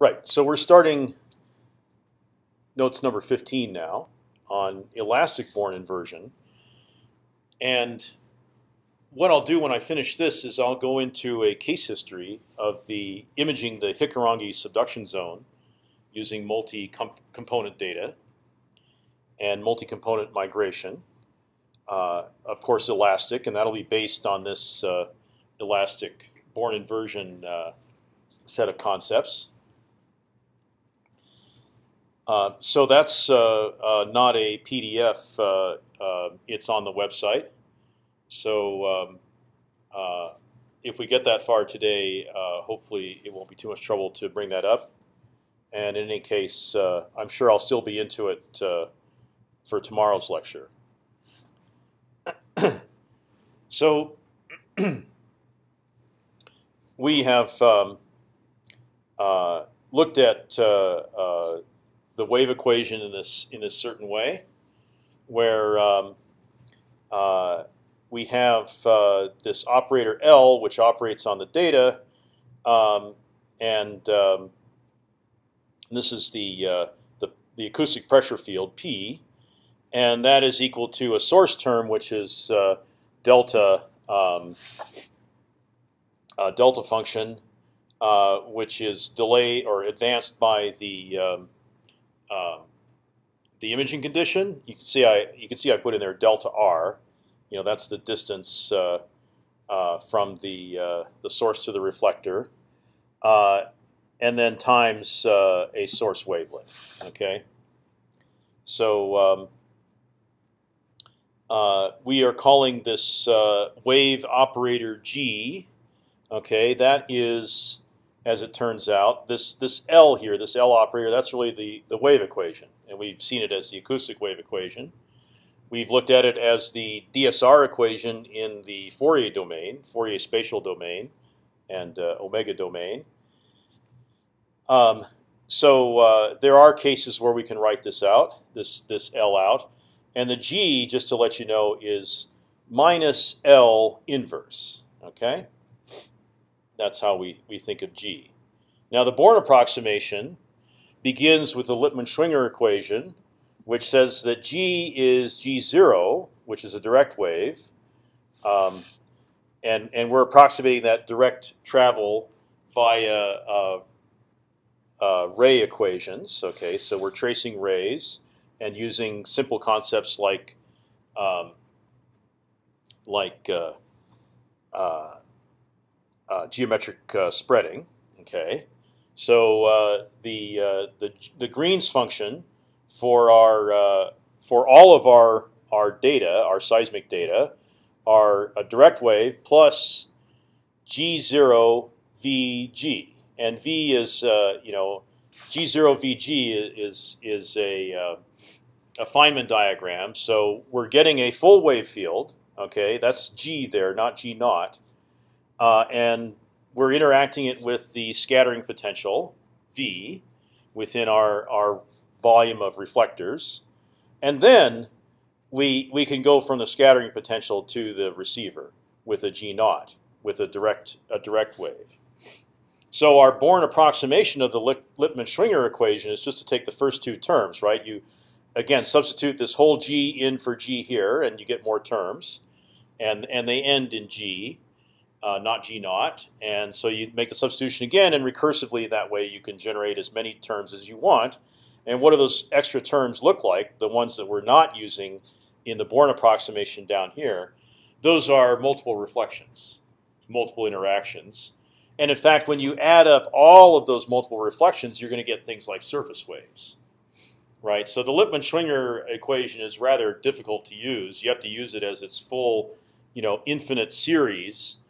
Right. So we're starting notes number 15 now on elastic Born inversion. And what I'll do when I finish this is I'll go into a case history of the imaging the Hikurangi subduction zone using multi-component data and multi-component migration. Uh, of course, elastic, and that'll be based on this uh, elastic Born inversion uh, set of concepts. Uh, so that's uh, uh, not a PDF. it's on the website. So um, if we get that far today, hopefully it won't be too much trouble to bring that up. And in any case, I'm sure I'll still be into it for tomorrow's lecture. so we have um, uh, looked at uh, uh, the wave equation in this in a certain way, where um, uh, we have uh, this operator L, which operates on the data, um, and um, this is the, uh, the the acoustic pressure field P, and that is equal to a source term, which is uh, delta um, delta function, which is delayed or advanced by the um, the imaging condition. You can see I you can see I put in there delta r. You know that's the distance uh, uh, from the uh, the source to the reflector, uh, and then times uh, a source wavelength. Okay, so. Um, we are calling this wave operator G. Okay, that is as it turns out. This this L here, this L operator, that's really the the wave equation, and we've seen it as the acoustic wave equation. We've looked at it as the DSR equation in the Fourier domain, Fourier spatial domain, and uh, omega domain. Um, so uh, there are cases where we can write this out, this this L out, and the G, just to let you know, is minus L inverse. Okay. That's how we, we think of G. Now the Born approximation begins with the Lippmann-Schwinger equation, which says that G is G0, which is a direct wave, um, and and we're approximating that direct travel via uh, uh, ray equations. Okay, so we're tracing rays and using simple concepts like um, like uh, uh uh, geometric uh, spreading. Okay, so uh, the uh, the the Green's function for our uh, for all of our our data, our seismic data, are a direct wave plus g zero vg, and v is you know g zero vg is is a a Feynman diagram. So we're getting a full wave field. Okay, that's g there, not g naught uh, and we're interacting it with the scattering potential V within our our volume of reflectors, and then we we can go from the scattering potential to the receiver with a G naught with a direct a direct wave. So our Born approximation of the Lippmann-Schwinger equation is just to take the first two terms, right? You again substitute this whole G in for G here, and you get more terms, and and they end in G uh, not G naught. And so you make the substitution again, and recursively that way you can generate as many terms as you want. And what do those extra terms look like? The ones that we're not using in the Born approximation down here, those are multiple reflections, multiple interactions. And in fact, when you add up all of those multiple reflections, you're going to get things like surface waves. Right, so the Lippmann-Schwinger equation is rather difficult to use. You have to use it as its full, you know, infinite series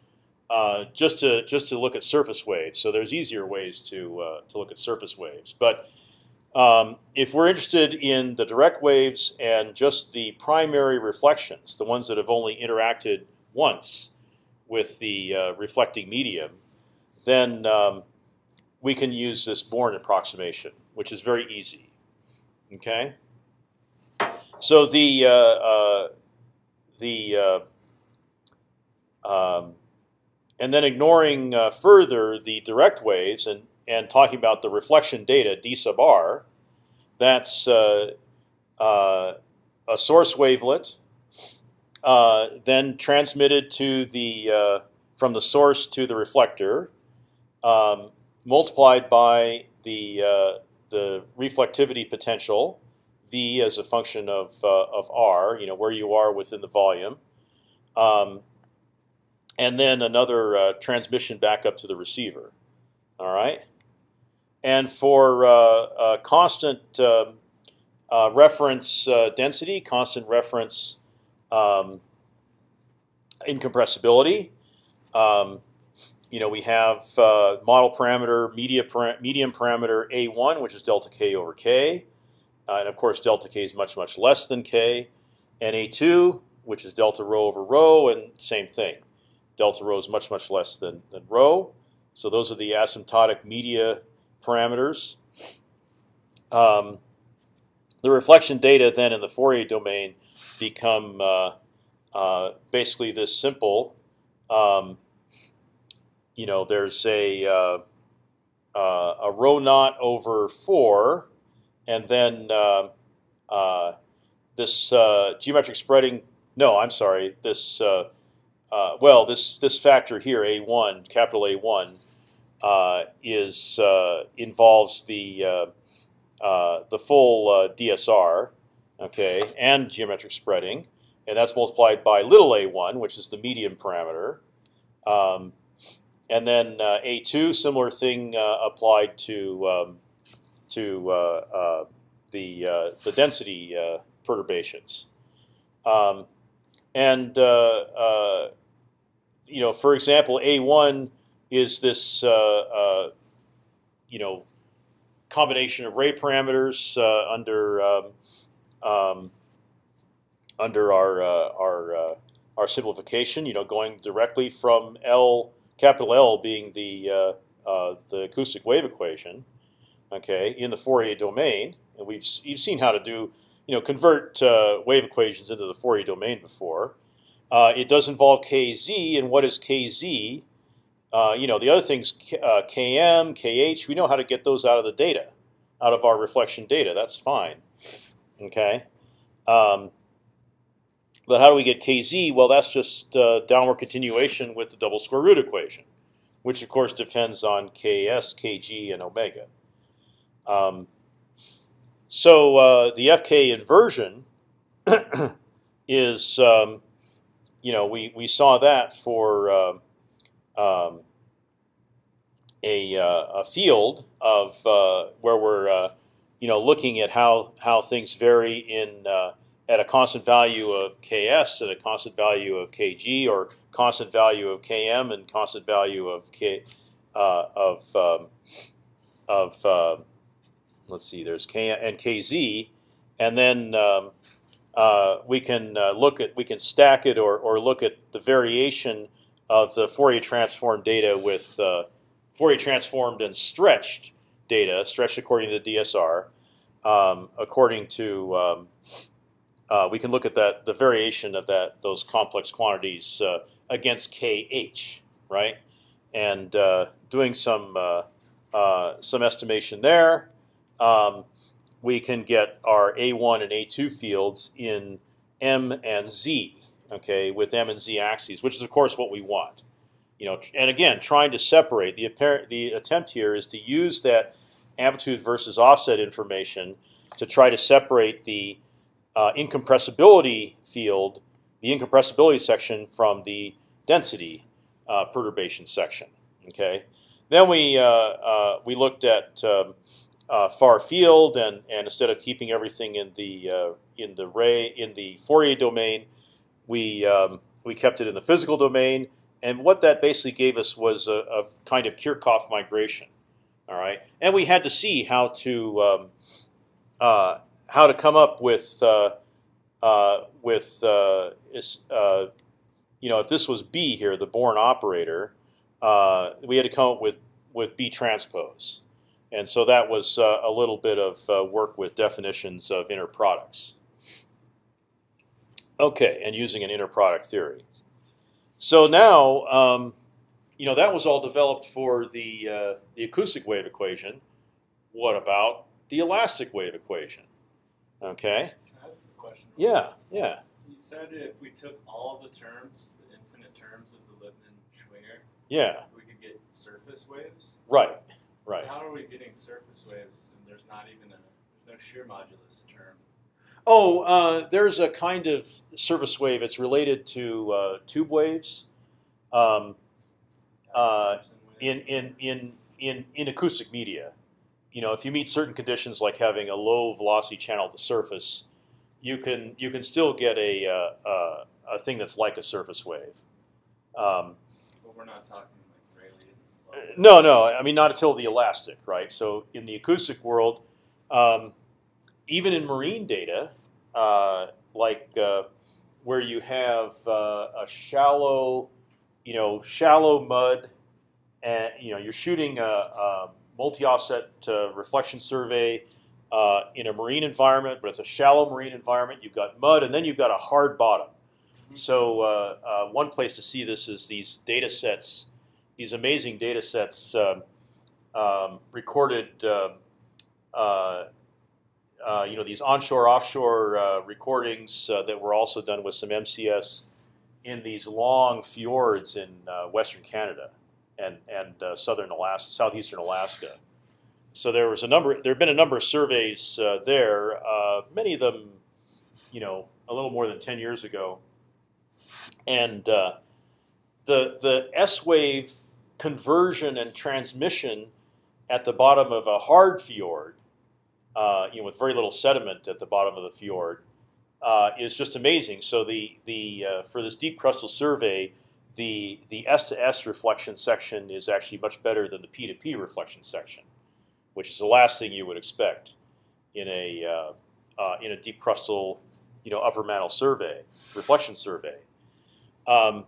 uh, just to just to look at surface waves. So there's easier ways to uh, to look at surface waves. But um, if we're interested in the direct waves and just the primary reflections, the ones that have only interacted once with the uh, reflecting medium, then um, we can use this Born approximation, which is very easy. Okay. So the uh, uh, the um, and then ignoring uh, further the direct waves and and talking about the reflection data d sub r, that's uh, uh, a source wavelet, uh, then transmitted to the uh, from the source to the reflector, um, multiplied by the uh, the reflectivity potential, v as a function of of r, you know where you are within the volume, um, and then another uh, transmission back up to the receiver. All right, and for uh, constant um, reference density, constant reference um, incompressibility. Um, you know, we have uh, model parameter, media medium parameter a1, which is delta k over k, uh, and of course delta k is much much less than k, and a2, which is delta rho over rho, and same thing, delta rho is much much less than than rho. So those are the asymptotic media parameters. Um, the reflection data then in the Fourier domain become uh, uh, basically this simple. Um, you know, there's a uh, uh, a rho naught over four, and then uh, uh, this geometric spreading. No, I'm sorry. This well, this this factor here, a one, capital A one, is involves the the full DSR, okay, and geometric spreading, and that's multiplied by little a1, which is the medium parameter. Um, and then uh, a2, similar thing uh, applied to um, to uh, uh the uh, the density uh, perturbations. Um, and you know, for example, a1 is this you know combination of ray parameters under um, um, under our uh, our uh, our simplification. You know, going directly from L capital L being the uh, uh, the acoustic wave equation, okay, in the Fourier domain, and we've you've seen how to do you know convert uh, wave equations into the Fourier domain before. Uh, it does involve kz, and what is kz? you know, the other things km, kh. We know how to get those out of the data, out of our reflection data. That's fine. Okay. Um, but how do we get kz? Well, that's just uh, downward continuation with the double square root equation, which of course depends on ks, kg, and omega. Um, so uh, the fk inversion is, um, you know, we we saw that for uh, um, a, uh, a field of uh, where we're uh, you know, looking at how how things vary in at a constant value of ks and a constant value of kg, or constant value of km and constant value of k of um, of let's see, there's k and kz, and then um, uh, we can uh, look at we can stack it or or look at the variation of the Fourier transform data with uh, Fourier transformed and stretched data, stretched according to DSR, um, according to um, uh, we can look at that the variation of that those complex quantities uh, against kh, right? And uh, doing some uh, uh, some estimation there, um, we can get our a1 and a2 fields in m and z, okay, with m and z axes, which is of course what we want. You know, and again, trying to separate the apparent the attempt here is to use that amplitude versus offset information to try to separate the uh, incompressibility field, the incompressibility section from the density uh, perturbation section. Okay. Then we uh, uh we looked at um, uh, far field, and and instead of keeping everything in the uh, in the ray in the Fourier domain, we um, we kept it in the physical domain. And what that basically gave us was a, a kind of Kirchhoff migration. All right, and we had to see how to um, uh, how to come up with uh, uh, with uh, you know if this was B here, the Born operator, we had to come up with with B transpose, and so that was a little bit of work with definitions of inner products. Okay, and using an inner product theory. So now. Um, you know that was all developed for the uh, the acoustic wave equation. What about the elastic wave equation? Okay. Can I ask a question? Yeah. Yeah. You said if we took all the terms, the infinite terms of the Lippmann-Schwinger, Yeah. we could get surface waves. Right. Right. How are we getting surface waves and there's not even a there's no shear modulus term? Oh, uh, there's a kind of surface wave. It's related to uh, tube waves. Um, Uh, in, in, in, in, in acoustic media, you know, if you meet certain conditions like having a low velocity channel at the surface, you can you can still get a uh, uh, a thing that's like a surface wave. Um, but we're not talking. No, no, I mean not until the elastic, right? So in the acoustic world, um, even in marine data, uh, like uh, where you have uh, a shallow, you know, shallow mud, and you know you're shooting a, a multi-offset uh, reflection survey uh, in a marine environment, but it's a shallow marine environment. You've got mud, and then you've got a hard bottom. So uh, uh, one place to see this is these data sets, these amazing data sets um, um, recorded. um uh, uh, you know these onshore, offshore uh, recordings uh, that were also done with some MCS in these long fjords in uh, western Canada and and uh, southern Alaska, southeastern Alaska. So there was a number. There have been a number of surveys uh, there. Uh, many of them, you know, a little more than ten years ago. And uh, the the S wave conversion and transmission at the bottom of a hard fjord, uh, you know, with very little sediment at the bottom of the fjord, uh, is just amazing. So the the uh, for this deep crustal survey, the the S to S reflection section is actually much better than the P to P reflection section, which is the last thing you would expect in a uh, uh, in a deep crustal, you know, upper mantle survey reflection survey. Um,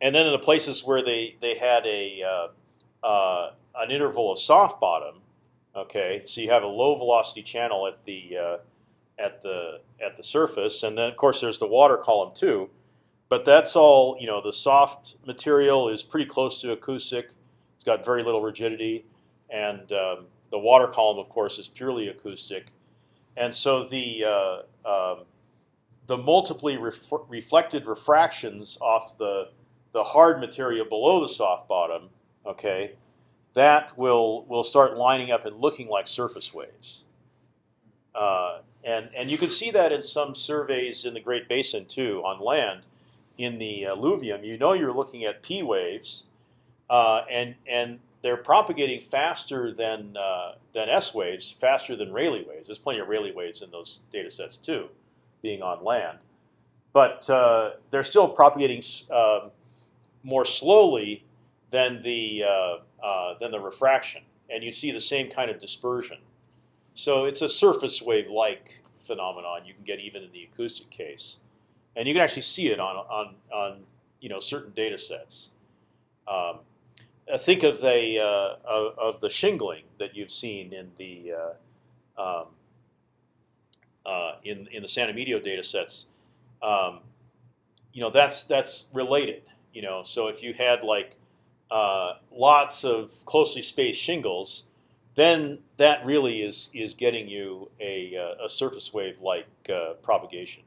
and then in the places where they they had a uh, uh, an interval of soft bottom, okay, so you have a low velocity channel at the uh, at the at the surface, and then of course there's the water column too. But that's all you know. The soft material is pretty close to acoustic. It's got very little rigidity, and um, the water column, of course, is purely acoustic. And so the uh, um, the multiply ref reflected refractions off the the hard material below the soft bottom, okay, that will will start lining up and looking like surface waves. Uh, and and you can see that in some surveys in the Great Basin too on land. In the alluvium, you know you're looking at P waves, uh, and and they're propagating faster than uh, than S waves, faster than Rayleigh waves. There's plenty of Rayleigh waves in those data sets too, being on land, but uh, they're still propagating um, more slowly than the uh, uh, than the refraction, and you see the same kind of dispersion. So it's a surface wave-like phenomenon you can get even in the acoustic case, and you can actually see it on on on you know certain data sets. Um, uh, think of the uh, of, the shingling that you've seen in the uh, um, uh, in in the San Emilio data sets. Um, you know that's that's related. You know, so if you had like uh, lots of closely spaced shingles, then that really is is getting you a, uh, a surface wave like uh, propagation.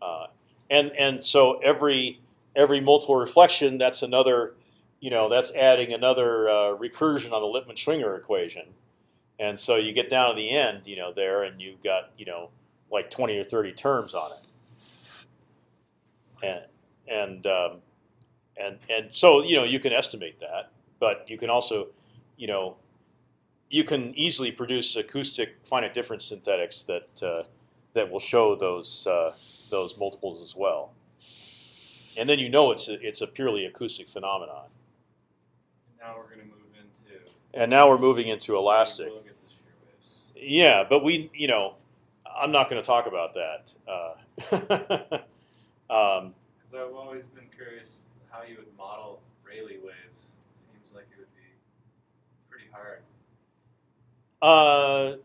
Uh, and and so every every multiple reflection, that's another, you know, that's adding another uh, recursion on the Lippmann-Schwinger equation. And so you get down to the end, you know, there, and you've got you know like 20 or 30 terms on it. And and um, and and so you know you can estimate that, but you can also, you know, you can easily produce acoustic finite difference synthetics that uh, that will show those uh, those multiples as well. And then you know it's a, it's a purely acoustic phenomenon. And now we're going to move into. And now we're moving into elastic. We'll get the shear waves. Yeah, but we, you know, I'm not going to talk about that. Uh, um, Because I've always been curious how you would model Rayleigh waves. It seems like it would be pretty hard. Uh,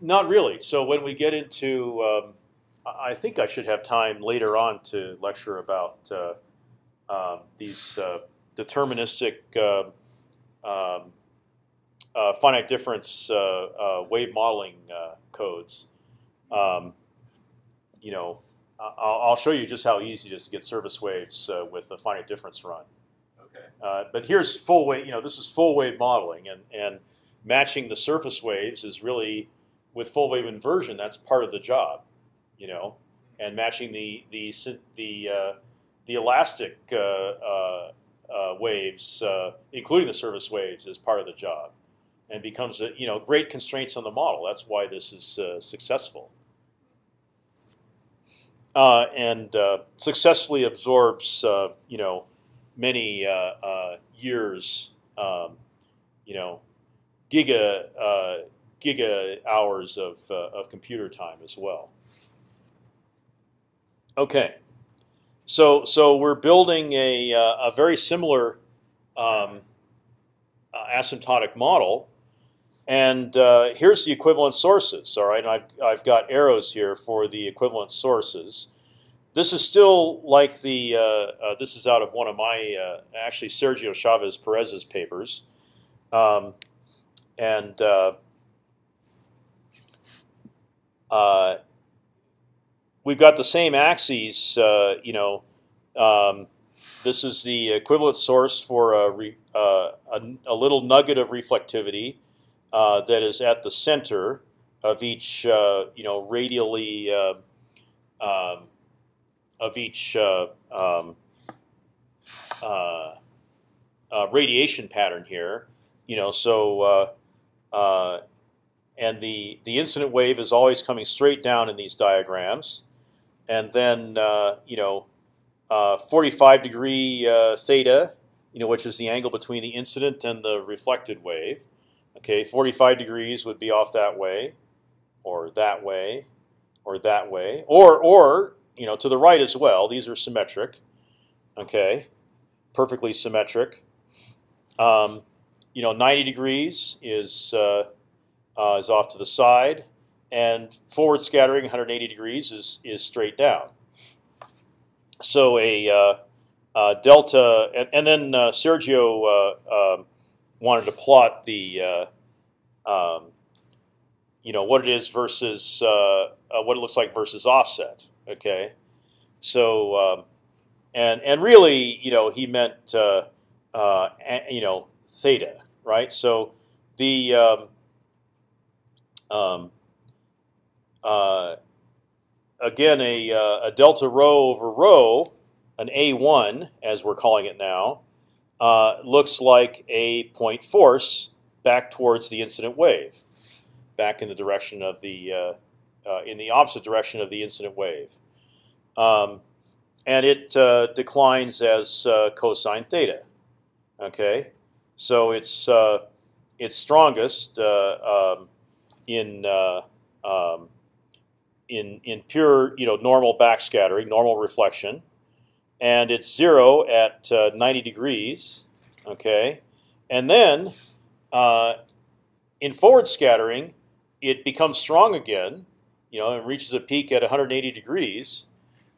not really. So when we get into, um, I think I should have time later on to lecture about uh, um, these uh, deterministic uh, um, uh, finite difference uh, wave modeling codes. Um, you know, I'll, I'll, show you just how easy it is to get surface waves with a finite difference run. Okay. but here's full wave. You know, this is full wave modeling, and and matching the surface waves is really with full wave inversion. That's part of the job. You know, and matching the the the uh, the elastic uh, uh, uh waves, uh, including the surface waves, is part of the job, and becomes a, you know great constraints on the model. That's why this is uh, successful. And successfully absorbs you know many years um, you know giga giga hours of of computer time as well. Okay, so so we're building a uh, a very similar um, uh, asymptotic model, and uh, here's the equivalent sources. All right, and I've I've got arrows here for the equivalent sources. This is still like the uh, uh, this is out of one of my uh, actually Sergio Chavez Perez's papers, um, and. Uh, we've got the same axes. Uh, you know, um, this is the equivalent source for a, re, uh, a, a, little nugget of reflectivity uh, that is at the center of each, uh, you know, radially uh, um, of each uh, um, radiation pattern here. You know, so and the the incident wave is always coming straight down in these diagrams and then you know, uh, 45 degree theta, you know, which is the angle between the incident and the reflected wave. Okay, 45 degrees would be off that way, or that way, or that way, or or you know to the right as well. These are symmetric. Okay, perfectly symmetric. Um, you know, 90 degrees is uh, uh, is off to the side and forward scattering 180 degrees is is straight down. So a uh, uh, delta, and, and then uh, Sergio uh, um, wanted to plot the, um, you know, what it is versus uh, what it looks like versus offset. Okay, so um, and and really, you know, he meant you know theta, right? So the um, um uh, again, a, uh, a delta rho over rho, an A1 as we're calling it now, uh, looks like a point force back towards the incident wave, back in the direction of the uh, uh, in the opposite direction of the incident wave, um, and it uh, declines as cosine theta. Okay, so it's it's strongest um, in um, in in pure you know normal backscattering, normal reflection, and it's zero at uh, 90 degrees. Okay, and then uh, in forward scattering, it becomes strong again. You know, and reaches a peak at 180 degrees,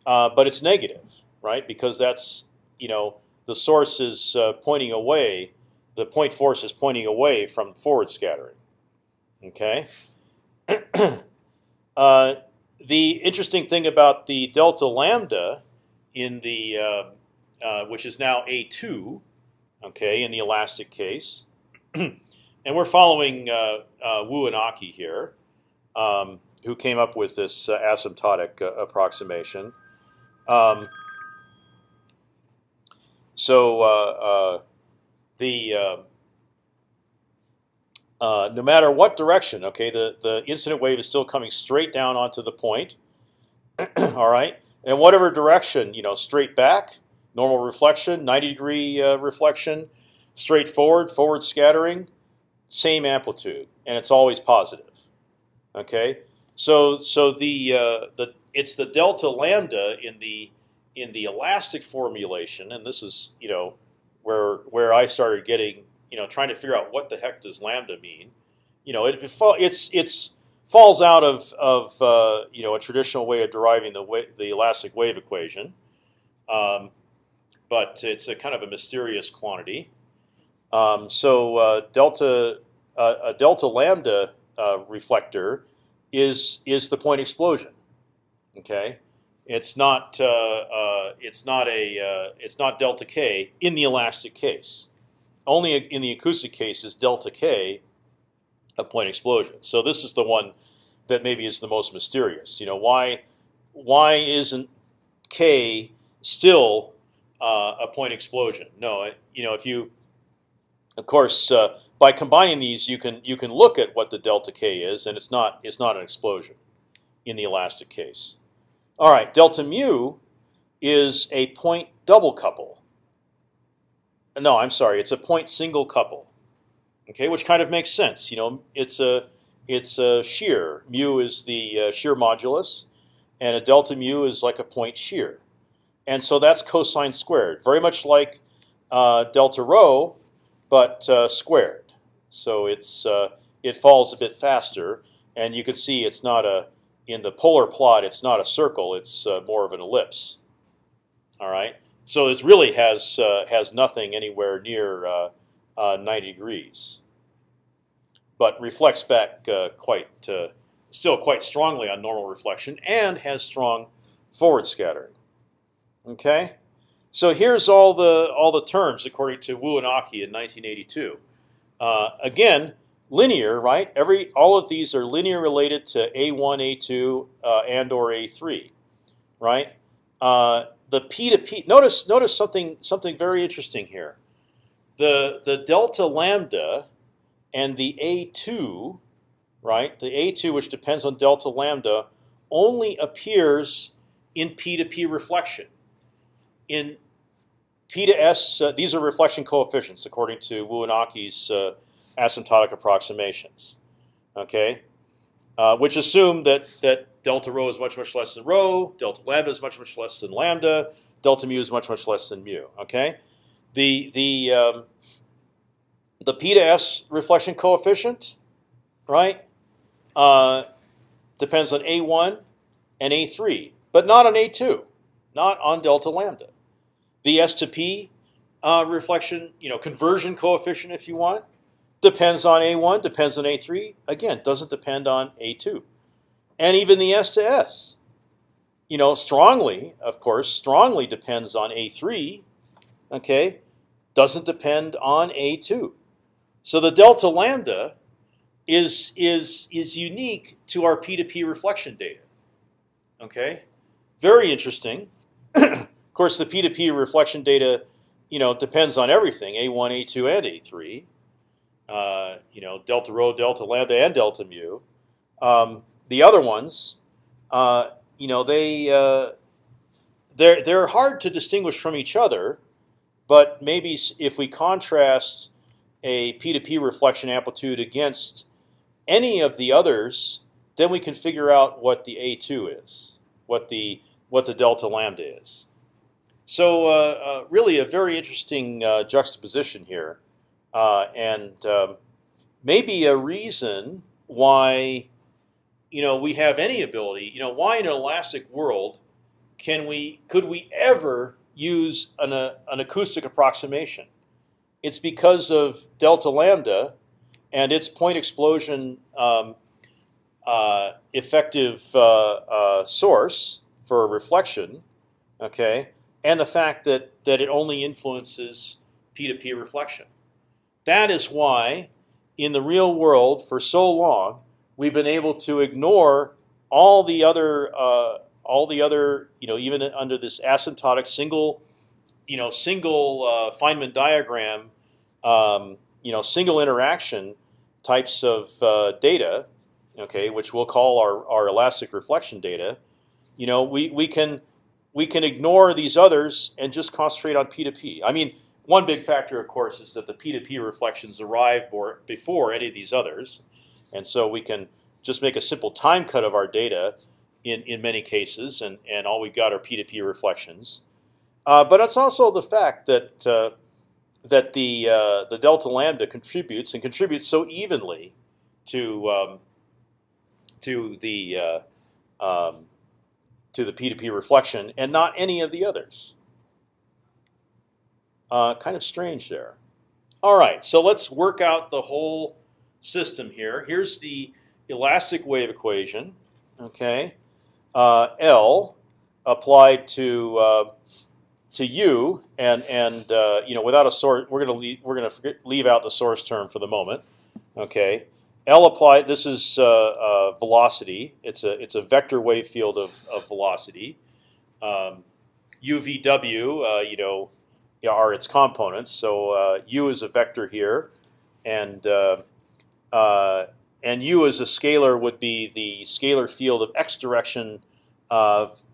uh, but it's negative, right? Because that's you know the source is uh, pointing away. The point force is pointing away from forward scattering. Okay. Uh, the interesting thing about the delta lambda in the uh, uh, which is now a2, okay, in the elastic case, and we're following uh, uh, Wu and Aki here, um, who came up with this uh, asymptotic approximation. Um, so the uh, no matter what direction, okay, the, the incident wave is still coming straight down onto the point. All right, and whatever direction, you know, straight back, normal reflection, 90 degree uh, reflection, straight forward, scattering, same amplitude, and it's always positive. Okay, so so the uh, the it's the delta lambda in the in the elastic formulation, and this is you know where where I started getting you know, trying to figure out what the heck does lambda mean. You know, it, it's it's falls out of of uh, you know a traditional way of deriving the the elastic wave equation. Um, but it's a kind of a mysterious quantity. Um, so uh, delta uh, a delta lambda uh, reflector is is the point explosion. Okay, it's not uh, uh, it's not a uh, it's not delta k in the elastic case. Only in the acoustic case is delta k a point explosion. So this is the one that maybe is the most mysterious. You know why why isn't k still a point explosion? No, you know if you of course uh, by combining these you can you can look at what the delta k is and it's not it's not an explosion in the elastic case. All right, delta mu is a point double couple. No, I'm sorry, it's a point single couple. Okay, which kind of makes sense. You know, it's a it's a shear. Mu is the uh, shear modulus, and a delta mu is like a point shear, and so that's cosine squared, very much like uh, delta rho, but uh, squared. So it's uh, it falls a bit faster, and you can see it's not a in the polar plot, it's not a circle; it's uh, more of an ellipse. All right, so this really has uh, has nothing anywhere near uh, uh 90 degrees, but reflects back quite still quite strongly on normal reflection, and has strong forward scattering. Okay, so here's all the all the terms according to Wu and Aki in 1982. again, linear, right? Every all of these are linear related to a1, a2, uh, and or a3, right? Uh, the p to p. Notice notice something something very interesting here. The the delta lambda and the a2, right? The a2, which depends on delta lambda, only appears in p to p reflection. In p to s, uh, these are reflection coefficients according to Wu and uh, asymptotic approximations, okay, uh, which assume that that delta rho is much much less than rho, delta lambda is much much less than lambda, delta mu is much much less than mu. Okay, the the um, the p to s reflection coefficient, right, uh, depends on a1 and a3, but not on a2, not on delta lambda. The s to p uh, reflection, you know, conversion coefficient, if you want, Depends on A1, depends on A3. Again, doesn't depend on A2. And even the S to S, you know, strongly, of course, strongly depends on A3. Okay, doesn't depend on A2. So the delta lambda is is is unique to our P2P reflection data. Okay, very interesting. of course, the P2P reflection data, you know, depends on everything: A1, A2, and A3 uh, you know, delta rho, delta lambda, and delta mu. Um, the other ones, uh, you know, they uh, they're they're hard to distinguish from each other, but maybe if we contrast a p2p reflection amplitude against any of the others, then we can figure out what the a2 is, what the what the delta lambda is. So uh, uh, really, a very interesting uh, juxtaposition here. Uh, and um, maybe a reason why you know we have any ability. You know, why in an elastic world can we could we ever use an, uh, an acoustic approximation? It's because of delta lambda and its point explosion um, uh, effective source for reflection, okay, and the fact that that it only influences p to p reflection. That is why, in the real world, for so long, we've been able to ignore all the other, uh, all the other, you know, even under this asymptotic single, you know, single uh, Feynman diagram, um, you know, single interaction types of uh, data, okay, which we'll call our, our elastic reflection data. You know, we we can we can ignore these others and just concentrate on P to P. I mean, one big factor, of course, is that the P2P reflections arrive before any of these others, and so we can just make a simple time cut of our data in in many cases, and and all we've got are P2P reflections. Uh, but it's also the fact that uh, that the uh, the delta lambda contributes and contributes so evenly to um, to the uh, um, to the P2P reflection, and not any of the others. Uh, kind of strange there. All right, so let's work out the whole system here. Here's the elastic wave equation. Okay, uh, L applied to uh, to u, and and uh, you know without a source, we're gonna leave, we're gonna forget, leave out the source term for the moment. Okay, L applied. This is uh, uh, velocity. It's a it's a vector wave field of, of velocity. Um, UVW, uh, you know, are its components. So u is a vector here, and and u as a scalar would be the scalar field of x direction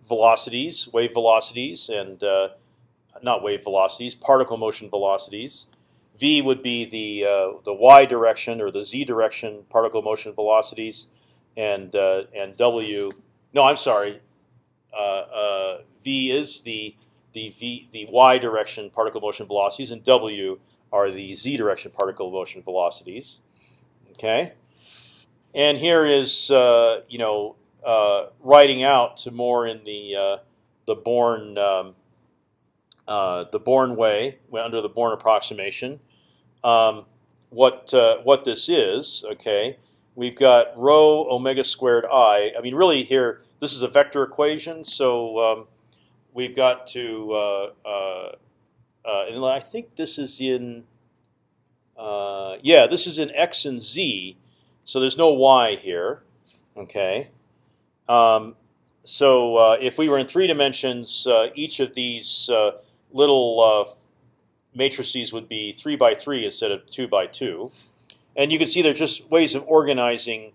velocities, wave velocities, and uh, not wave velocities, particle motion velocities. V would be the uh, the y direction or the z direction particle motion velocities, and uh, and W. No, I'm sorry. Uh, uh, v is the the v the y direction particle motion velocities, and W are the z direction particle motion velocities. Okay, and here is uh, you know writing out to more in the the Born um, uh, the Born way under the Born approximation. Um, what uh, what this is? Okay, we've got rho omega squared i. I mean, really here this is a vector equation, so um, we've got to. Uh, uh, uh and I think this is in. yeah, this is in x and z, so there's no y here. Okay. Um, so if we were in three dimensions, each of these little uh, matrices would be three by three instead of two by two, and you can see they're just ways of organizing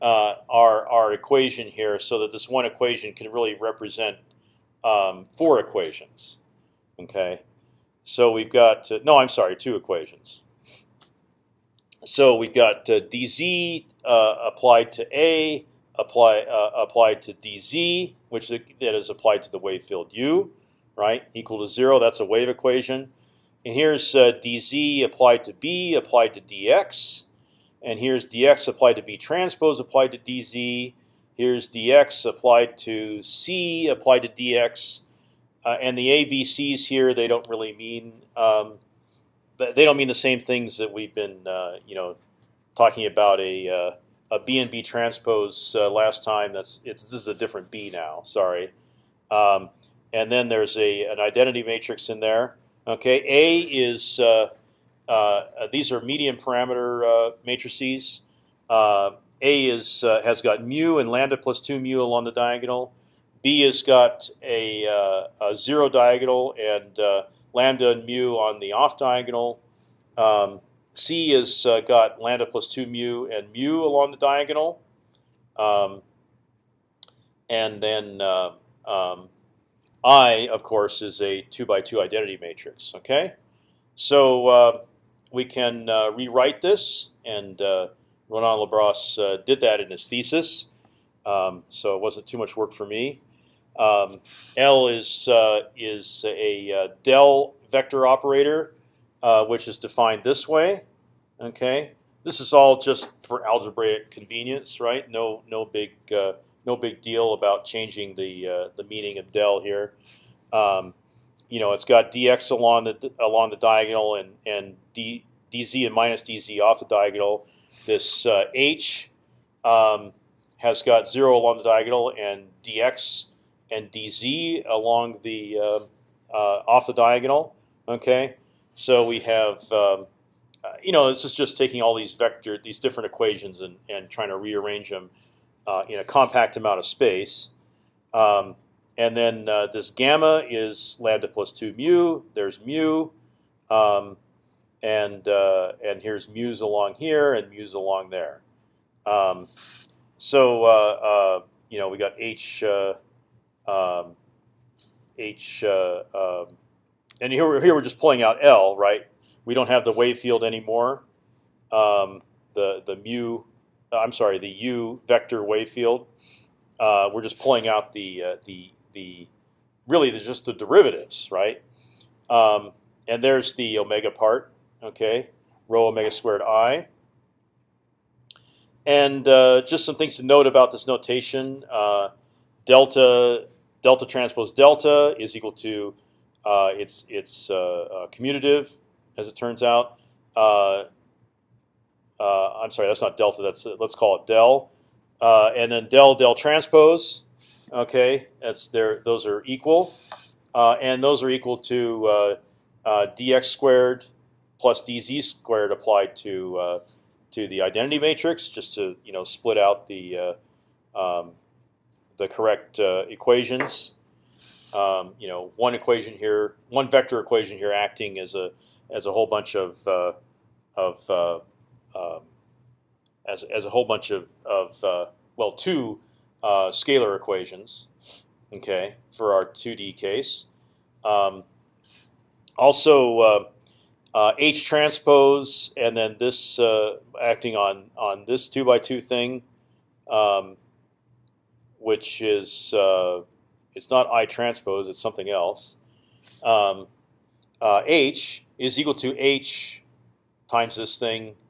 uh, our our equation here, so that this one equation can really represent um, four equations. Okay, so we've got uh, no, I'm sorry, two equations. So we've got uh, dz uh, applied to a, apply uh, applied to dz, which that is applied to the wave field u right? Equal to zero. That's a wave equation. And here's uh, dz applied to b applied to dx, and here's dx applied to b transpose applied to dz. Here's dx applied to c applied to dx, uh, and the abc's here they don't really mean um, they don't mean the same things that we've been uh, you know talking about a uh, a b and b transpose uh, last time. That's it's this is a different b now. Sorry. Um, and then there's a an identity matrix in there. Okay, A is uh, uh, these are medium parameter uh, matrices. Uh, a is uh, has got mu and lambda plus two mu along the diagonal. B has got a, uh, a zero diagonal and lambda and mu on the off diagonal. Um, C has got lambda plus two mu and mu along the diagonal. Um, and then um, I, of course, is a two by two identity matrix. Okay, so uh, we can uh, rewrite this, and uh, Ronan Le Bras uh, did that in his thesis, um, so it wasn't too much work for me. Um, L is uh, is a uh, del vector operator, which is defined this way. Okay, this is all just for algebraic convenience, right? No, no big no big deal about changing the uh, the meaning of del here. Um, you know, it's got dx along the along the diagonal and and d, dz and minus dz off the diagonal. This uh, h um, has got zero along the diagonal and dx and dz along the uh, uh, off the diagonal. Okay, so we have. Um, uh, you know, this is just taking all these vector, these different equations, and, and trying to rearrange them uh, in a compact amount of space. Um, and then uh, this gamma is lambda plus two mu. There's mu, um, and uh, and here's mu's along here and mu's along there. Um, so uh, uh, you know we got h um, h um, and here we're, here we're just pulling out L right. We don't have the wave field anymore. Um, the the mu I'm sorry, the u vector wave field. Uh, we're just pulling out the uh, the the really just the derivatives, right? Um, and there's the omega part, okay, rho omega squared i. And uh, just some things to note about this notation: uh, delta delta transpose delta is equal to uh, it's it's uh, uh, commutative, as it turns out. Uh, uh, I'm sorry, that's not delta. That's let's call it del, uh, and then del del transpose. Okay, that's there. Those are equal, and those are equal to dx squared plus dz squared applied to to the identity matrix, just to you know split out the um, the correct equations um, you know, one equation here, one vector equation here, acting as a as a whole bunch of uh, of uh, uh, as as a whole bunch of of uh, well, two uh, scalar equations. Okay, for our 2D case. Um, also, uh, H transpose, and then this acting on on this two by two thing, um, which is it's not I transpose. It's something else. Um, uh, H is equal to H times this thing uh,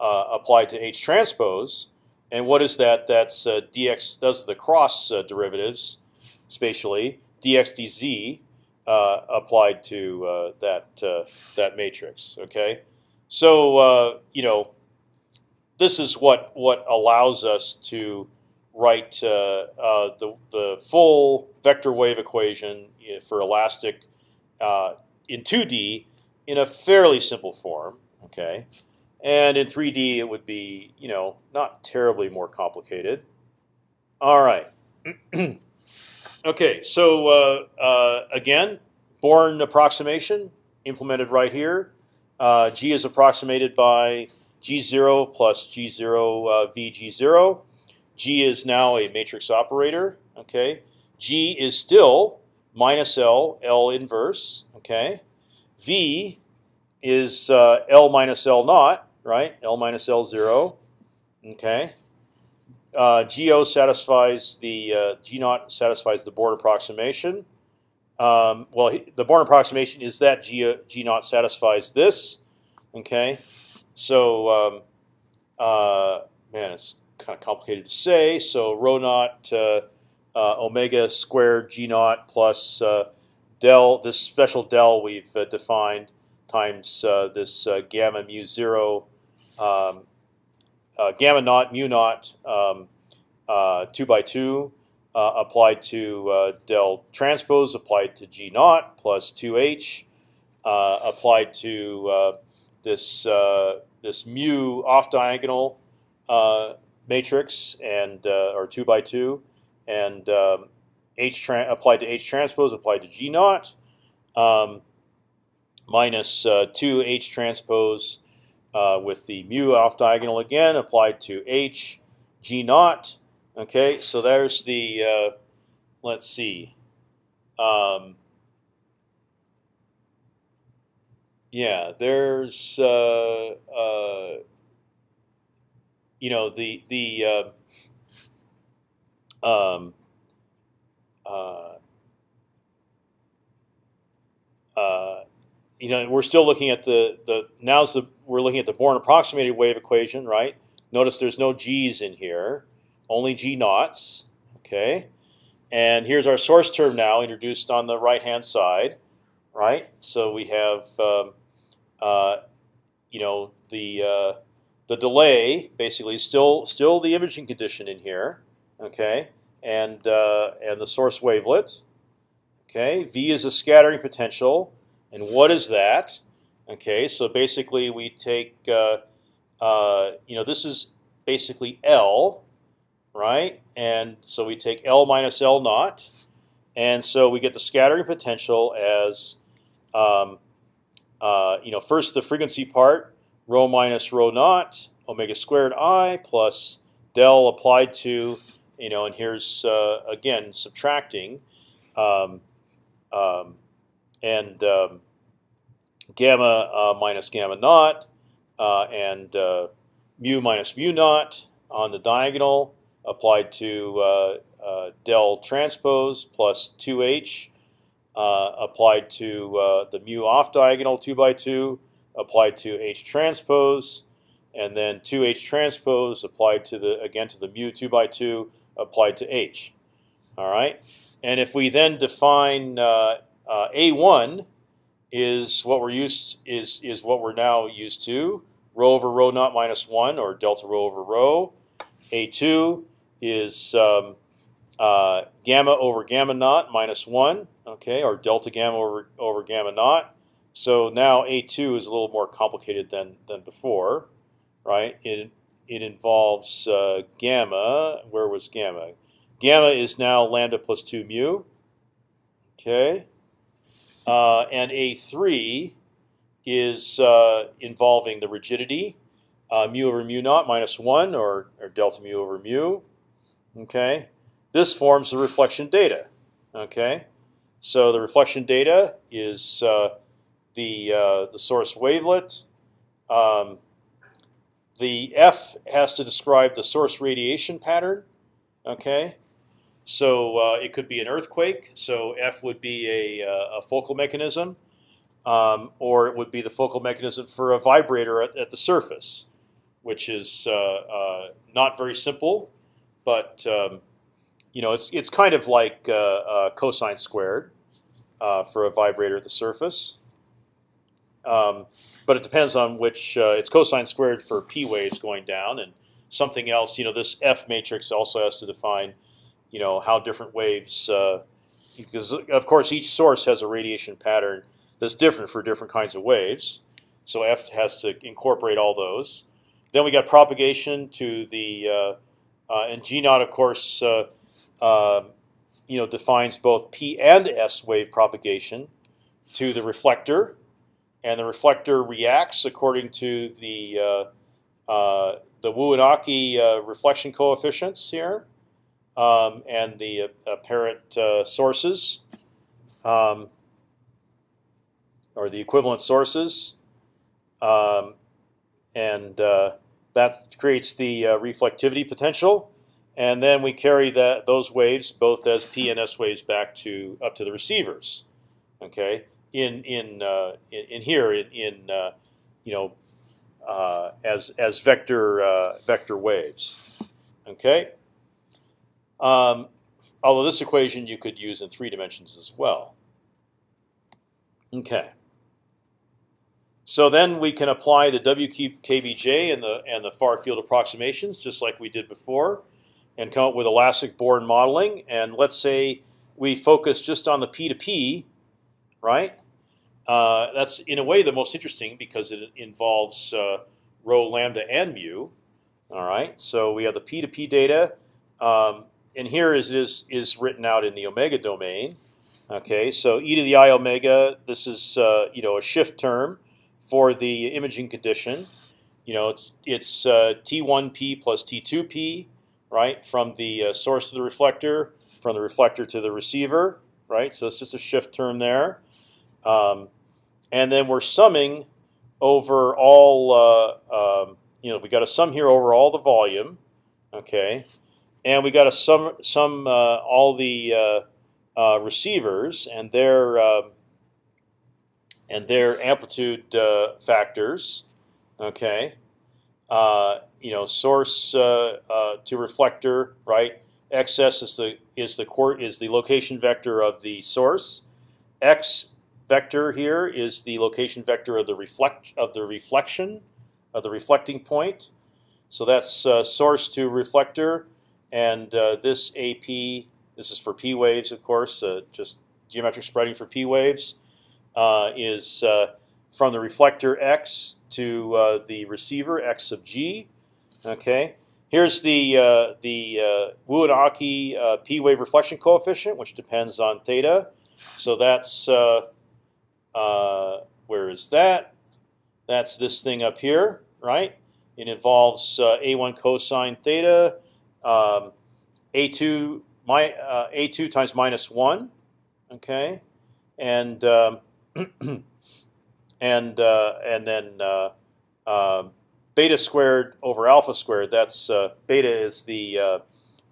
applied to H transpose. And what is that? That's uh, dx does the cross uh, derivatives spatially. dx dz uh, applied to uh, that that matrix. Okay, so you know this is what what allows us to write uh, uh, the the full vector wave equation for elastic uh, in 2D in a fairly simple form. Okay, and in 3D it would be you know not terribly more complicated. All right. okay, so uh, uh, again, Born approximation implemented right here. Uh, G is approximated by G0 plus G0 VG0. G is now a matrix operator. Okay, G is still minus L, L inverse. Okay, V is uh, L minus L naught, right? L minus L zero. Okay. Uh, GO satisfies the uh, G naught satisfies the Born approximation. Um, well, the Born approximation is that G G naught satisfies this. Okay, so um, uh, man, it's kind of complicated to say. So rho naught uh, uh, omega squared g naught plus uh, del this special del we've uh, defined times uh, this uh, gamma mu zero um, gamma naught mu naught um, two by two applied to del transpose applied to g naught plus two h applied to this this mu off diagonal matrix and uh, or two by two, and um, H applied to H transpose applied to G naught, um, minus uh, two H transpose uh, with the mu off diagonal again applied to H G naught. Okay, so there's the uh, let's see. Um, yeah, there's uh, uh, you know the the uh, um, uh, you know we're still looking at the the now's the we're looking at the Born approximated wave equation, right? Notice there's no g's in here, only g naughts. Okay, and here's our source term now introduced on the right hand side, right? So we have um, uh, you know the uh, the delay basically still still the imaging condition in here, okay, and uh, and the source wavelet. Okay, V is a scattering potential, and what is that? Okay, so basically we take uh, uh, you know this is basically L, right? And so we take L minus L naught, and so we get the scattering potential as um, uh, you know first the frequency part rho minus rho naught omega squared i plus del applied to you know, and here's uh, again subtracting, um, um, and um, gamma uh, minus gamma naught, uh, and uh, mu minus mu naught on the diagonal applied to del transpose plus 2h applied to the mu off diagonal 2 by 2 applied to H transpose, and then 2H transpose applied to the again to the mu 2 by 2 applied to H. All right, and if we then define uh, uh, A1 is what we're used is is what we're now used to. Rho over rho naught minus one, or delta rho over rho. A2 is um, uh, gamma over gamma naught minus one, okay, or delta gamma over over gamma naught. So now A2 is a little more complicated than than before, right? It it involves uh, gamma. Where was gamma? Gamma is now lambda plus two mu. Okay, uh, and A3 is uh, involving the rigidity, uh, mu over mu naught minus one, or or delta mu over mu. Okay, this forms the reflection data. Okay, so the reflection data is uh, the uh, the source wavelet. Um, the F has to describe the source radiation pattern. Okay, so uh, it could be an earthquake. So F would be a, uh, a focal mechanism, um, or it would be the focal mechanism for a vibrator at, at the surface, which is uh, uh not very simple, but um, you know it's it's kind of like cosine squared for a vibrator at the surface. Um, but it depends on which. Uh, it's cosine squared for p waves going down, and something else. You know, this F matrix also has to define, you know, how different waves. Uh, because of course each source has a radiation pattern that's different for different kinds of waves. So F has to incorporate all those. Then we got propagation to the uh, uh, and G naught, of course, uh, um, you know, defines both P and S wave propagation to the reflector and the reflector reacts according to the uh, uh, the Wu and Aki uh, reflection coefficients here, um, and the apparent sources, um, or the equivalent sources, um, and that creates the reflectivity potential. And then we carry that those waves, both as P and S waves, back to up to the receivers. Okay, in in uh, in, in, here in, in uh, you know uh, as as vector uh, vector waves. Okay. Um, although this equation you could use in three dimensions as well. Okay. So then we can apply the WKBJ and the and the far field approximations just like we did before, and come up with elastic Born modeling. And let's say we focus just on the P to P right? Uh, that's in a way the most interesting because it involves uh, rho, lambda, and mu. All right, so we have the p to p data, um, and here is is is written out in the omega domain. Okay, so e to the i omega. This is uh, you know a shift term for the imaging condition. You know it's it's uh, t1p plus t2p, right, from the uh, source to the reflector, from the reflector to the receiver, right. So it's just a shift term there. Um, and then we're summing over all. Uh, um, you know, we got a sum here over all the volume, okay, and we got a sum sum uh, all the uh, uh receivers and their um, and their amplitude factors, okay. You know, source to reflector, right? XS is the is the court is the location vector of the source. X vector here is the location vector of the reflect of the reflection of the reflecting point. So that's uh, source to reflector, and uh, this AP. This is for p waves, of course, uh, just geometric spreading for p waves. Uh, is uh, from the reflector x to uh, the receiver x sub g. Okay. Here's the uh, the uh, Wu and Aki uh, p wave reflection coefficient, which depends on theta. So that's uh, where is that? That's this thing up here, right? It involves uh, a1 cosine theta, um, a2 my uh, a2 times minus one, okay, and um, and uh, and then uh, um, beta squared over alpha squared. That's uh, beta is the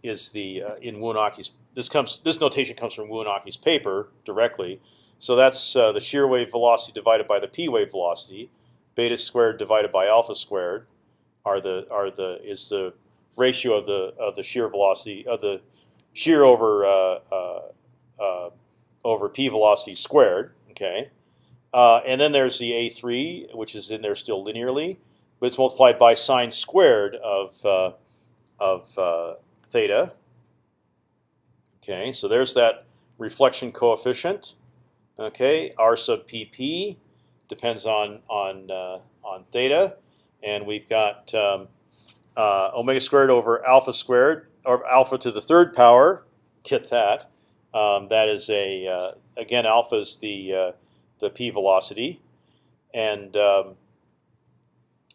is the in Wu and Aki's. This comes this notation comes from Wu and Aki's paper directly. So that's uh, the shear wave velocity divided by the p wave velocity. Beta squared divided by alpha squared are the are the is the ratio of the of the shear velocity of the shear over uh, uh, uh over p velocity squared. Okay, uh, and then there's the a3, which is in there still linearly, but it's multiplied by sine squared of of theta. Okay, so there's that reflection coefficient. Okay, r sub pp depends on on uh, on theta, and we've got um, uh, omega squared over alpha squared, or alpha to the third power. Get that. Um, that is a uh, again alpha is the uh, the p velocity, and um,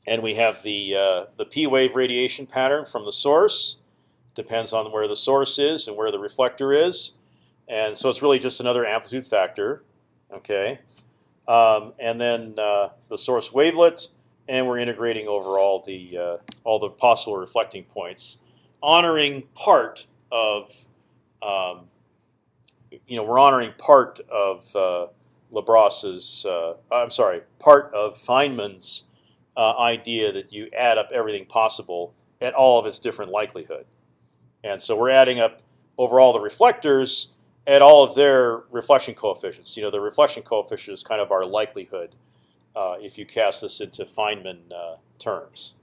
and we have the uh, the p wave radiation pattern from the source. Depends on where the source is and where the reflector is, and so it's really just another amplitude factor. Okay, um, and then uh, the source wavelet, and we're integrating over all the uh, all the possible reflecting points, honoring part of um, you know we're honoring part of uh, Le Bras's uh, I'm sorry part of Feynman's uh, idea that you add up everything possible at all of its different likelihood, and so we're adding up over all the reflectors at all of their reflection coefficients. You know, the reflection coefficient is kind of our likelihood uh, if you cast this into Feynman uh, terms.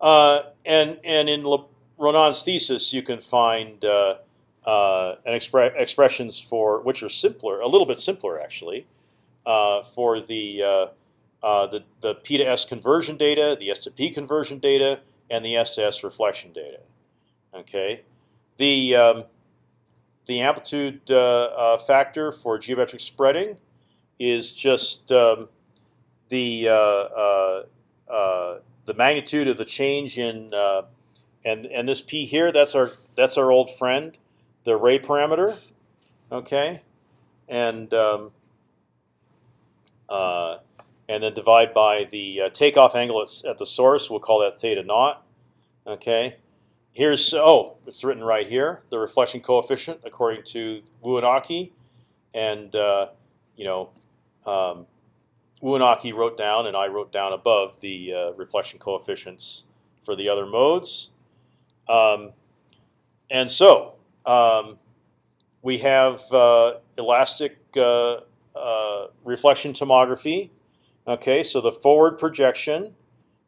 Uh, and and in Le Ronan's thesis, you can find uh, uh, an expre expressions for which are simpler, a little bit simpler actually, for the the the P to S conversion data, the S to P conversion data, and the S to S reflection data. Okay, the um, the amplitude factor for geometric spreading is just um, the uh, the magnitude of the change in and and this p here that's our that's our old friend the ray parameter okay and um, uh, and then divide by the uh, takeoff angle at, at, the source we'll call that theta naught okay here's oh, it's written right here. The reflection coefficient according to Wu and Aki, and uh, you know, um, Wu and Aki wrote down, and I wrote down above the uh, reflection coefficients for the other modes. Um, and so um, we have uh, elastic uh, uh, reflection tomography. Okay, so the forward projection,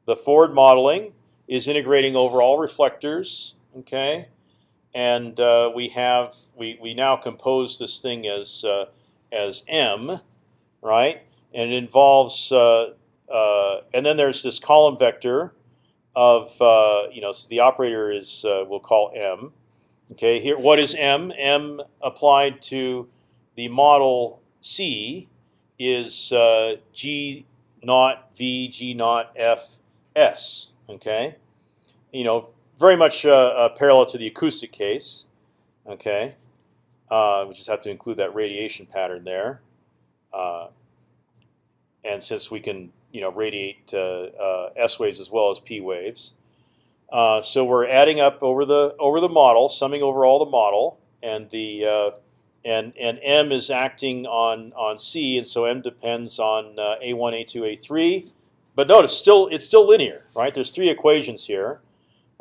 the forward modeling, is integrating over all reflectors. Okay, and uh, we have we we now compose this thing as uh, as m, right? And it involves uh, uh and then there's this column vector of uh, you know so the operator is uh, we'll call m. Okay, here what is m? m applied to the model C is g naught v g naught f s. Okay, you know, very much uh, uh, parallel to the acoustic case. Okay, uh, we just have to include that radiation pattern there. Uh, and since we can, you know, radiate uh, uh, S waves as well as P waves, so we're adding up over the over the model, summing over all the model, and the and and M is acting on on C, and so M depends on A1, A2, A3. But notice, still it's still linear, right? There's three equations here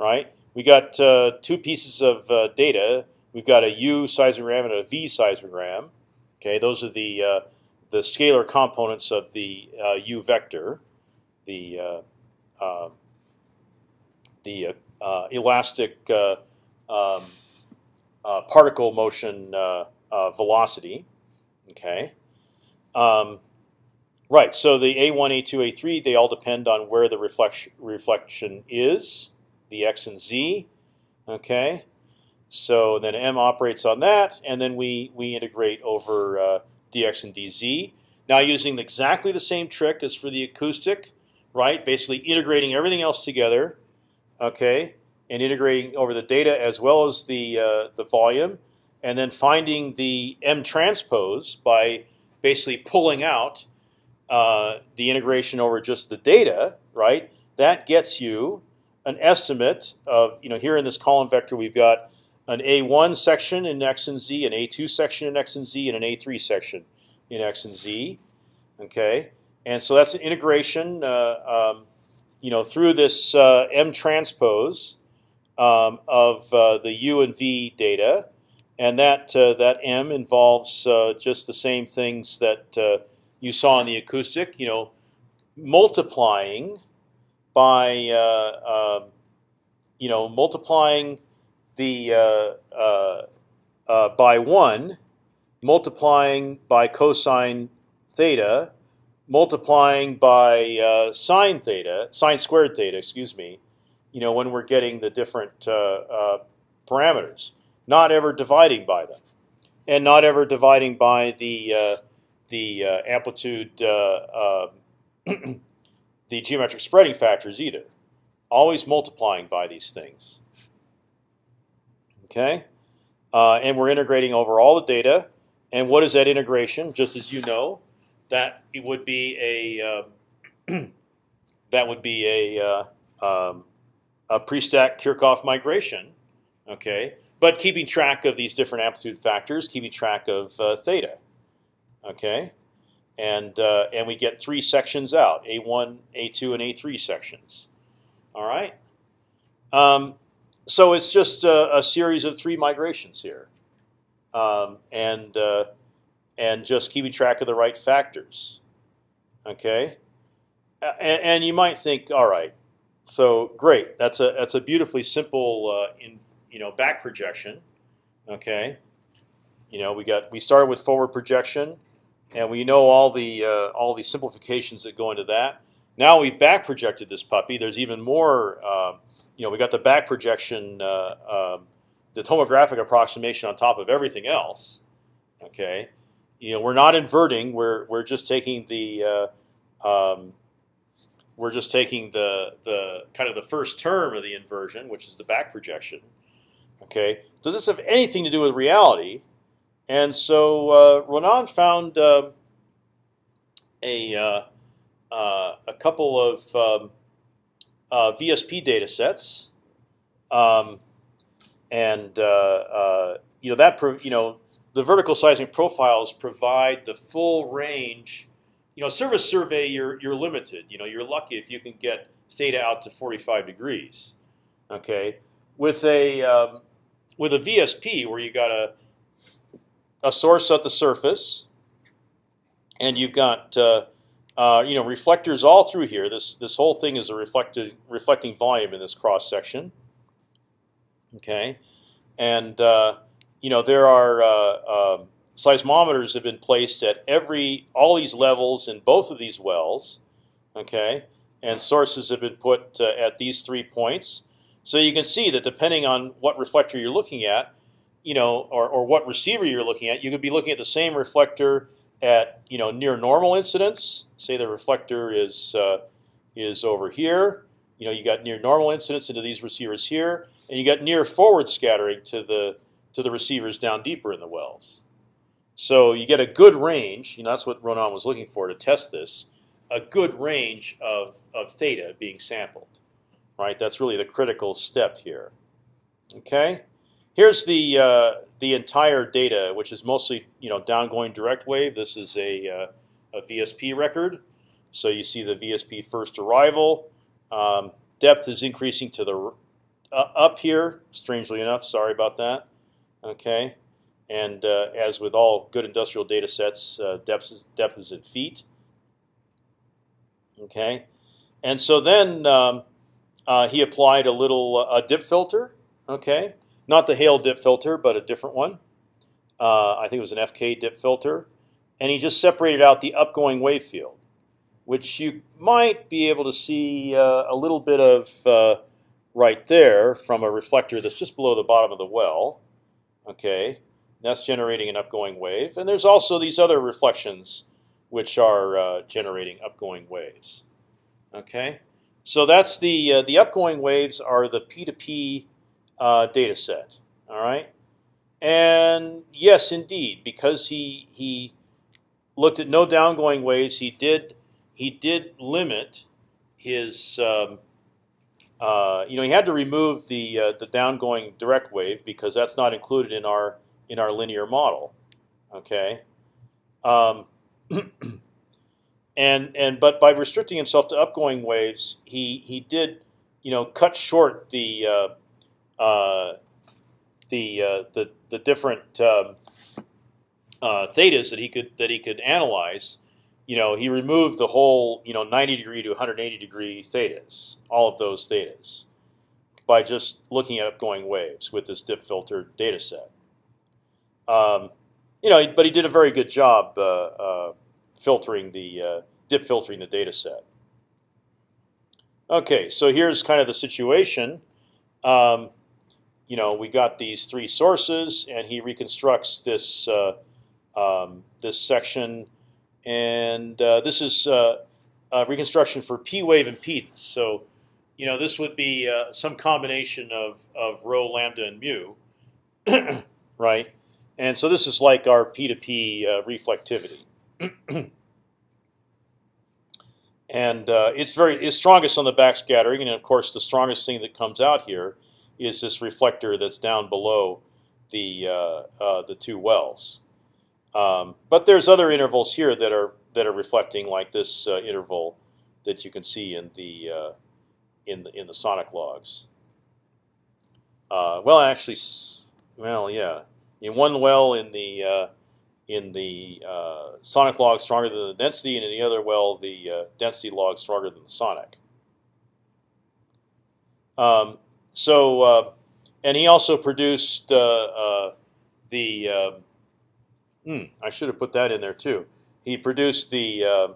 right? We got uh, two pieces of uh, data. We've got a U seismogram and a V seismogram. Okay, those are the uh, the scalar components of the uh, U vector, the uh, uh, the elastic um, particle motion velocity. Okay. Um, right. So the A1, A2, A3, they all depend on where the reflection reflection is the x and z. Okay, so then m operates on that, and then we we integrate over uh, dx and dz. Now using exactly the same trick as for the acoustic, right? Basically integrating everything else together, okay, and integrating over the data as well as the uh, the volume, and then finding the m transpose by basically pulling out uh, the integration over just the data, right? That gets you an estimate of you know here in this column vector we've got an A1 section in x and z, an A2 section in x and z, and an A3 section in x and z. Okay, and so that's an integration uh, um, you know through this uh, m transpose um, of uh, the u and v data, and that uh, that m involves uh, just the same things that uh, you saw in the acoustic. You know, multiplying by um, you know multiplying the uh, uh, uh, by one, multiplying by cosine theta, multiplying by uh, sine theta, sine squared theta, excuse me. You know when we're getting the different uh, parameters, not ever dividing by them, and not ever dividing by the the amplitude um, the geometric spreading factors either. Always multiplying by these things. Okay, uh, and we're integrating over all the data. And what is that integration? Just as you know, that it would be a uh, that would be a uh, um, a pre-stack Kirchhoff migration. Okay, but keeping track of these different amplitude factors, keeping track of uh, theta. Okay, and uh, and we get three sections out: A1, A2, and A3 sections. All right. Um, so it's just a, a, series of three migrations here, um, and uh, and just keeping track of the right factors. Okay. And, and, you might think, all right, so great. That's a that's a beautifully simple uh, in you know back projection. Okay. You know we got we started with forward projection and we know all the uh, all the simplifications that go into that. Now we've back projected this puppy. There's even more. You know, we got the back projection, uh, um, the tomographic approximation on top of everything else. Okay, you know, we're not inverting. We're we're just taking the uh, um, we're just taking the the kind of the first term of the inversion, which is the back projection. Okay, does this have anything to do with reality? And so uh, Ronan found uh, a uh a couple of um, uh, VSP data sets, um, and uh, you know that you know the vertical seismic profiles provide the full range. You know, surface survey you're you're limited. You know, you're lucky if you can get theta out to 45 degrees. Okay, with a um, with a VSP where you got a a source at the surface, and you've got uh, you know reflectors all through here. This this whole thing is a reflected reflecting volume in this cross section. Okay, and uh, you know there are uh, um, seismometers have been placed at every all these levels in both of these wells. Okay, and sources have been put uh, at these three points. So you can see that depending on what reflector you're looking at, you know, or, or what receiver you're looking at, you could be looking at the same reflector at you know near normal incidence. Say the reflector is uh, is over here. You know, you got near normal incidence into these receivers here, and you got near forward scattering to the to the receivers down deeper in the wells. So you get a good range. You know, that's what Ronan was looking for to test this. A good range of of theta being sampled. Right. That's really the critical step here. Okay. Here's the uh, the entire data, which is mostly you know downgoing direct wave. This is a, uh, a VSP record. So you see the VSP first arrival. Um, depth is increasing to the uh, up here. Strangely enough, sorry about that. Okay, and uh, as with all good industrial data sets, uh, depth is, depth is in feet. Okay, and so then um, uh, he applied a little a dip filter. Okay, not the Hale dip filter, but a different one. Uh, I think it was an FK dip filter, and he just separated out the upgoing wave field, which you might be able to see uh, a little bit of uh, right there from a reflector that's just below the bottom of the well. Okay, that's generating an upgoing wave, and there's also these other reflections which are uh, generating upgoing waves. Okay, so that's the uh, the upgoing waves are the P2P uh, data set. All right, and yes, indeed, because he he looked at no downgoing waves, he did he did limit his. Um, uh, you know, he had to remove the uh, the downgoing direct wave because that's not included in our in our linear model. Okay. Um, and and but by restricting himself to upgoing waves, he he did you know cut short the uh, the uh, the the different um, uh, thetas that he could that he could analyze, you know, he removed the whole you know 90 degree to 180 degree thetas, all of those thetas, by just looking at upgoing waves with this dip filter data set. Um, you know, but he did a very good job uh, uh, filtering the uh, dip filtering the data set. Okay, so here's kind of the situation. Um, you know, we got these three sources, and he reconstructs this uh, um, this section, and uh, this is uh, reconstruction for p wave impedance. So, you know, this would be uh, some combination of of rho, lambda, and mu, right? And so this is like our p to p uh, reflectivity. and uh, it's very it's strongest on the backscattering, and of course the strongest thing that comes out here is this reflector that's down below the uh, uh, the two wells. Um, but there's other intervals here that are that are reflecting, like this uh, interval that you can see in the uh, in the in the sonic logs. Uh, well, actually, well, yeah, in one well in the uh, in the sonic log stronger than the density, and in the other well the density log stronger than the sonic. Um, so, uh, and he also produced uh, uh, the. Um, hmm, I should have put that in there too. He produced the,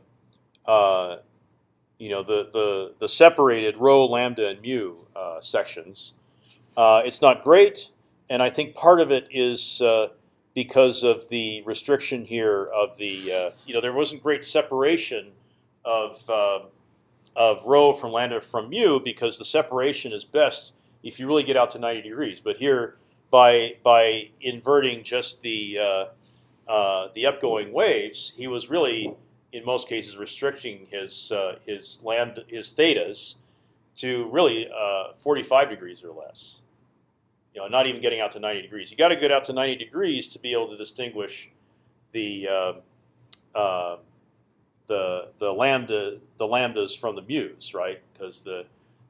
uh, you know, the the the separated rho, lambda, and mu sections. it's not great, and I think part of it is because of the restriction here of the, uh, you know, there wasn't great separation of uh, of rho from lambda from mu because the separation is best if you really get out to 90 degrees. But here, by by inverting just the uh, uh the upgoing waves, he was really in most cases restricting his uh, his lambda his thetas to really uh, 45 degrees or less you know, not even getting out to 90 degrees. You got to get out to 90 degrees to be able to distinguish the uh, uh, the the lambda the lambdas from the mu's, right? Because the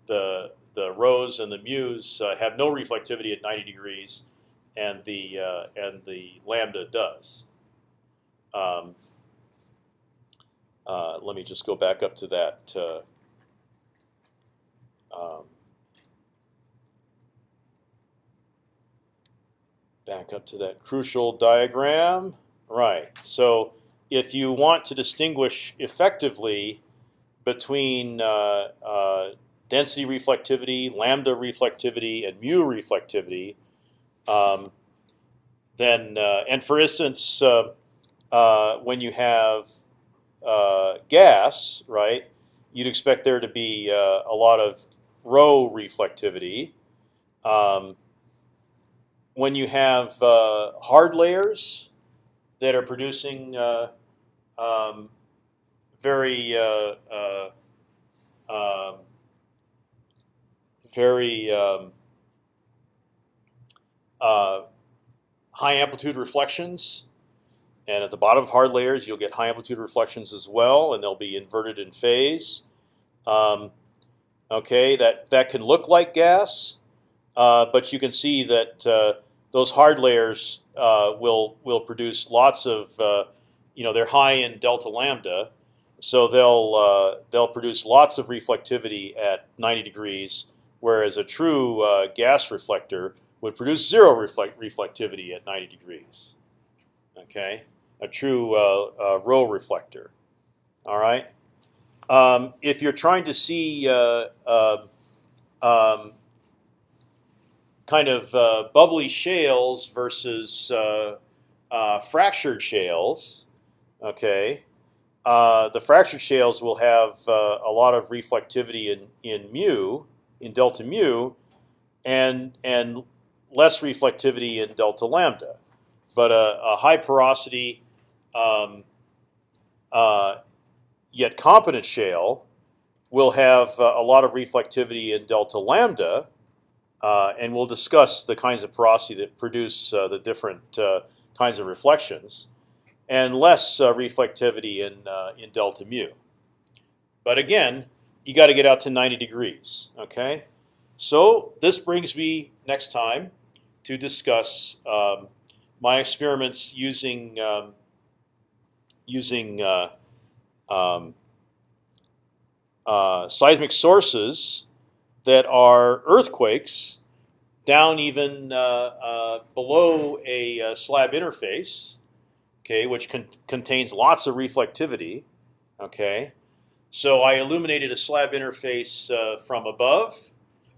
the the rhos and the mu's uh, have no reflectivity at 90 degrees, and the uh, and the lambda does. Um, uh, let me just go back up to that. Uh, um, back up to that crucial diagram. Right. So if you want to distinguish effectively between uh, uh, density reflectivity, lambda reflectivity, and mu reflectivity, um, then uh, and for instance, uh, uh, when you have uh, gas, right, you'd expect there to be a lot of rho reflectivity. Um, when you have uh, hard layers that are producing uh, um, very uh, uh um, very um, uh, high amplitude reflections, and at the bottom of hard layers you'll get high amplitude reflections as well, and they'll be inverted in phase. Um, okay, that that can look like gas, uh, but you can see that those hard layers uh, will will produce lots of uh, you know they're high in delta lambda, so they'll uh, they'll produce lots of reflectivity at 90 degrees, whereas a true uh, gas reflector would produce zero reflect reflectivity at 90 degrees. Okay, a true uh, rho reflector. All right. Um, if you're trying to see uh, um, kind of uh, bubbly shales versus uh, uh, fractured shales. Okay, uh, the fractured shales will have uh, a lot of reflectivity in in mu in delta mu, and and less reflectivity in delta lambda, but a, a high porosity. Um, uh, yet competent shale will have a lot of reflectivity in delta lambda, uh, and we'll discuss the kinds of porosity that produce uh, the different uh, kinds of reflections, and less uh, reflectivity in uh, in delta mu. But again, you got to get out to 90 degrees. Okay, so this brings me next time to discuss um, my experiments using um, using uh, um, uh, seismic sources that are earthquakes down even uh, uh, below a uh, slab interface, okay, which con contains lots of reflectivity, okay. So I illuminated a slab interface uh, from above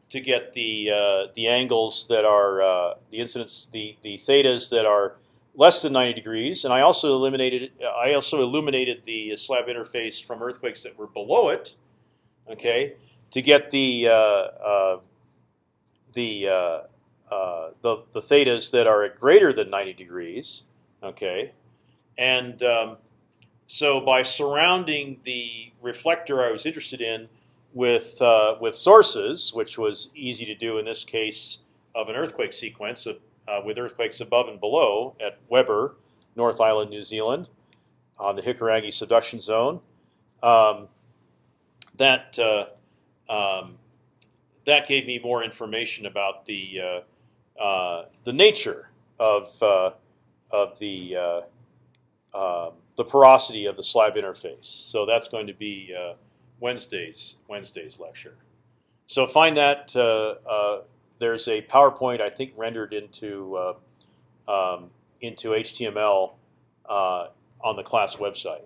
to get the uh, the angles that are uh, the incidence the the thetas that are less than 90 degrees, and I also eliminated I also illuminated the slab interface from earthquakes that were below it, okay, to get the uh, uh, the, uh, the the thetas that are at greater than 90 degrees, okay, and um, so by surrounding the reflector I was interested in with uh, with sources, which was easy to do in this case of an earthquake sequence of, uh, with earthquakes above and below at Weber, North Island, New Zealand, on the Hikurangi subduction zone. Um, that uh, um, that gave me more information about the uh, uh, the nature of uh, of the um, the porosity of the slab interface. So that's going to be uh, Wednesday's Wednesday's lecture. So find that uh, uh, there's a PowerPoint I think rendered into uh, um, into HTML on the class website.